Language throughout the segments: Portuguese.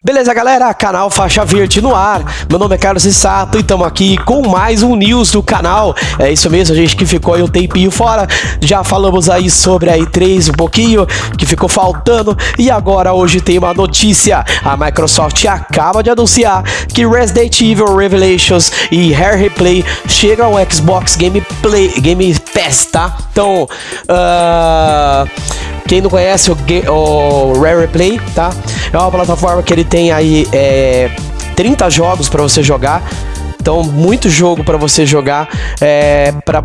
Beleza, galera? Canal Faixa Verde no ar. Meu nome é Carlos Sato e estamos aqui com mais um news do canal. É isso mesmo, a gente que ficou aí um tempinho fora. Já falamos aí sobre a E3 um pouquinho, que ficou faltando. E agora hoje tem uma notícia. A Microsoft acaba de anunciar que Resident Evil Revelations e Hair Replay chegam ao Xbox Game, Play, Game Pass, tá? Então, uh... Quem não conhece o, o Rare Play, tá? É uma plataforma que ele tem aí é, 30 jogos para você jogar. Então, muito jogo para você jogar. É, para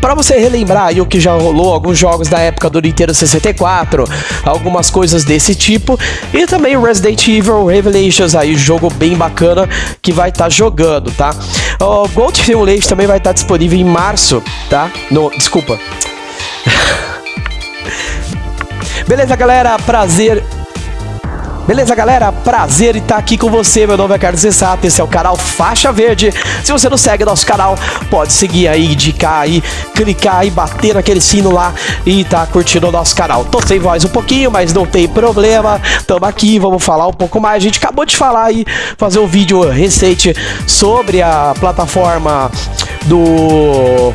para você relembrar aí o que já rolou, alguns jogos da época do Nintendo 64, algumas coisas desse tipo, e também Resident Evil Revelations aí, jogo bem bacana que vai estar tá jogando, tá? O Gold Simulator também vai estar tá disponível em março, tá? No, desculpa. Beleza, galera? Prazer Beleza, galera? Prazer em estar aqui com você. Meu nome é Carlos Sensato, esse é o canal Faixa Verde. Se você não segue nosso canal, pode seguir aí, indicar aí, clicar aí, bater naquele sino lá e tá curtindo o nosso canal. Tô sem voz um pouquinho, mas não tem problema. Tamo aqui, vamos falar um pouco mais. A gente acabou de falar aí, fazer um vídeo recente sobre a plataforma do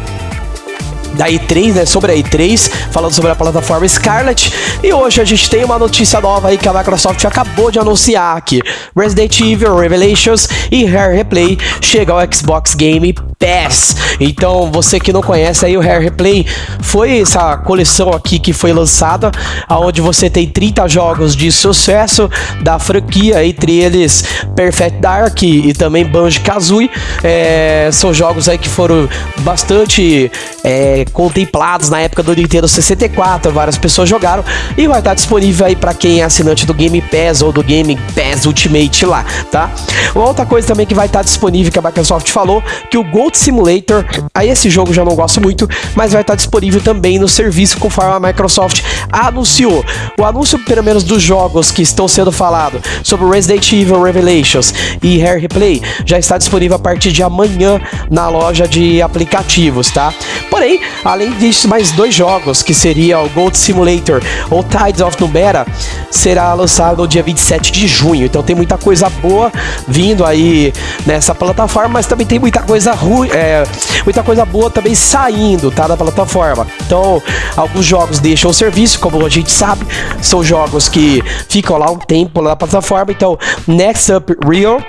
da E3, né, sobre a E3, falando sobre a plataforma Scarlet. E hoje a gente tem uma notícia nova aí que a Microsoft acabou de anunciar aqui. Resident Evil Revelations e Hair Replay chega ao Xbox Game Pass. Então, você que não conhece aí o Hair Replay, foi essa coleção aqui que foi lançada, aonde você tem 30 jogos de sucesso da franquia, entre eles Perfect Dark e também Banjo-Kazooie. É, são jogos aí que foram bastante é, contemplados na época do Nintendo 64, várias pessoas jogaram e vai estar disponível aí para quem é assinante do Game Pass ou do Game Pass Ultimate lá, tá? Uma outra coisa também que vai estar disponível que a Microsoft falou, que o Gold Simulator, aí esse jogo já não gosto muito, mas vai estar disponível também no serviço conforme a Microsoft anunciou. O anúncio, pelo menos dos jogos que estão sendo falados sobre Resident Evil Revelations e Hair Replay, já está disponível a partir de amanhã na loja de aplicativos, tá? Porém, além disso, mais dois jogos, que seria o Gold Simulator ou Tides of Numbera, será lançado no dia 27 de junho. Então tem muita coisa boa vindo aí nessa plataforma, mas também tem muita coisa ruim, é, muita coisa boa também saindo, tá, da plataforma. Então, alguns jogos deixam o serviço, como a gente sabe, são jogos que ficam lá um tempo na plataforma. Então, Next Up Real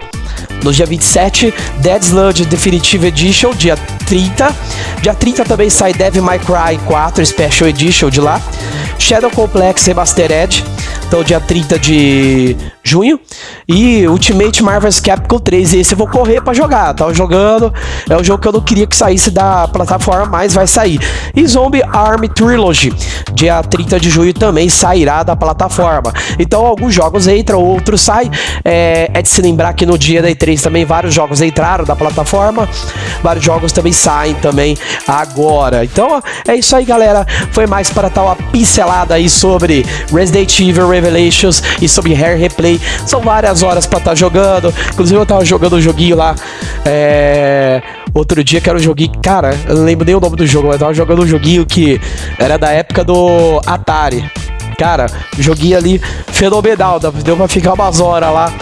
no dia 27, Dead Sludge Definitive Edition, dia 30. Dia 30 também sai Devil May Cry 4 Special Edition de lá. Shadow Complex Remastered, então dia 30 de junho. E Ultimate Marvel's Capcom 3, esse eu vou correr para jogar. Tava jogando, é um jogo que eu não queria que saísse da plataforma, mas vai sair. E Zombie Army Trilogy, dia 30 de junho também sairá da plataforma. Então alguns jogos entram, outros saem. É, é de se lembrar que no dia da E3 também vários jogos entraram da plataforma, vários jogos também saem também agora. Então é isso aí, galera. Foi mais para tal uma pincelada aí sobre Resident Evil Revelations e sobre Hair Replay. São várias horas para estar tá jogando. Inclusive eu tava jogando um joguinho lá. É outro dia que era um joguinho. Cara, eu não lembro nem o nome do jogo, mas eu tava jogando um joguinho que era da época do Atari. Cara, joguinho ali fenomenal, deu pra ficar umas horas lá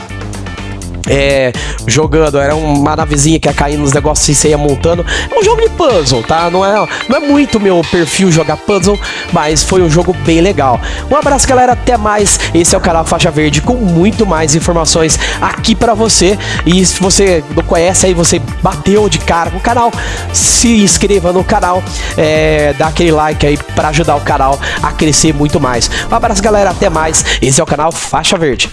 é, jogando, era uma navezinha que ia caindo nos negócios e você ia montando. É um jogo de puzzle, tá? Não é, não é muito meu perfil jogar puzzle, mas foi um jogo bem legal. Um abraço, galera, até mais. Esse é o canal Faixa Verde com muito mais informações aqui para você. E se você não conhece aí, você bateu de cara com o canal, se inscreva no canal, é, dá aquele like aí para ajudar o canal a crescer muito mais. Um abraço, galera, até mais. Esse é o canal Faixa Verde.